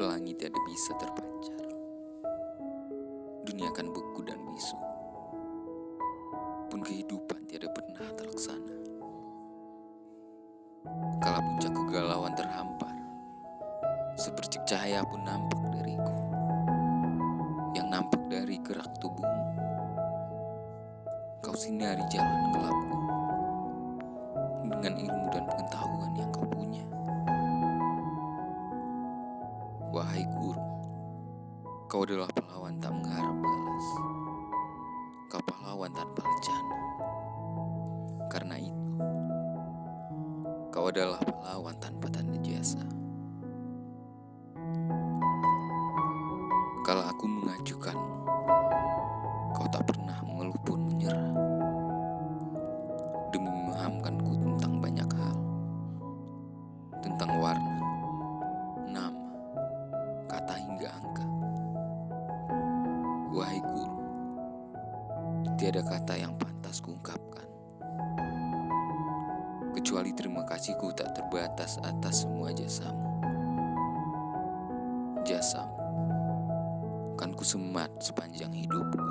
tiada bisa terpancar. Dunia akan beku dan bisu. Pun kehidupan tiada pernah terlaksana. Kala puncak kegalauan terhampar, sepercik cahaya pun nampak dariku. Yang nampak dari gerak tubuhmu. Kau sinari jalan gelapku dengan ilmu dan pengetahuan kau adalah pahlawan tak mengharap balas. Kau pahlawan tanpa rencana. Karena itu, kau adalah pahlawan tanpa tanda jasa. Kalau aku mengajukanmu, kau tak pernah mengeluh pun menyerah. Demi memahamkanku tentang tiada kata yang pantas kuungkapkan. Kecuali terima kasihku tak terbatas atas semua jasamu. Jasamu kan ku semat sepanjang hidupku.